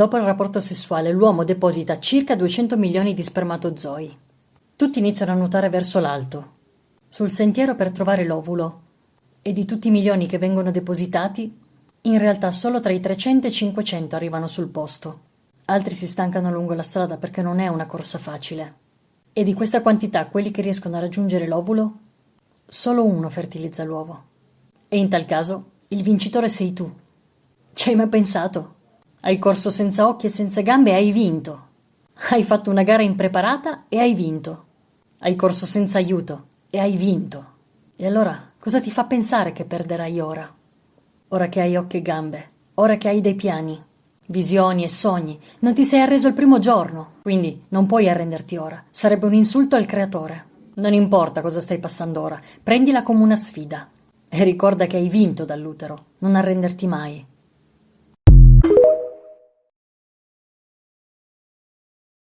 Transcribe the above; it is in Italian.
Dopo il rapporto sessuale, l'uomo deposita circa 200 milioni di spermatozoi. Tutti iniziano a nuotare verso l'alto, sul sentiero per trovare l'ovulo, e di tutti i milioni che vengono depositati, in realtà solo tra i 300 e i 500 arrivano sul posto. Altri si stancano lungo la strada perché non è una corsa facile. E di questa quantità, quelli che riescono a raggiungere l'ovulo, solo uno fertilizza l'uovo. E in tal caso, il vincitore sei tu. Ci hai mai pensato? Hai corso senza occhi e senza gambe e hai vinto. Hai fatto una gara impreparata e hai vinto. Hai corso senza aiuto e hai vinto. E allora cosa ti fa pensare che perderai ora? Ora che hai occhi e gambe, ora che hai dei piani, visioni e sogni, non ti sei arreso il primo giorno, quindi non puoi arrenderti ora. Sarebbe un insulto al creatore. Non importa cosa stai passando ora, prendila come una sfida. E ricorda che hai vinto dall'utero, non arrenderti mai.